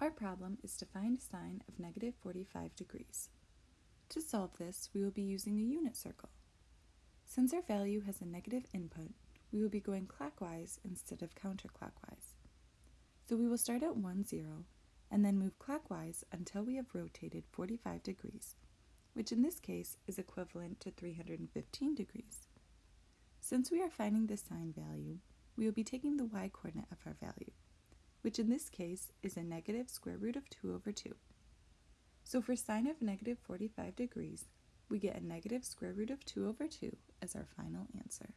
Our problem is to find sine of negative 45 degrees. To solve this, we will be using a unit circle. Since our value has a negative input, we will be going clockwise instead of counterclockwise. So we will start at 1, 0, and then move clockwise until we have rotated 45 degrees, which in this case is equivalent to 315 degrees. Since we are finding the sine value, we will be taking the y-coordinate of our value, which in this case is a negative square root of 2 over 2. So for sine of negative 45 degrees, we get a negative square root of 2 over 2 as our final answer.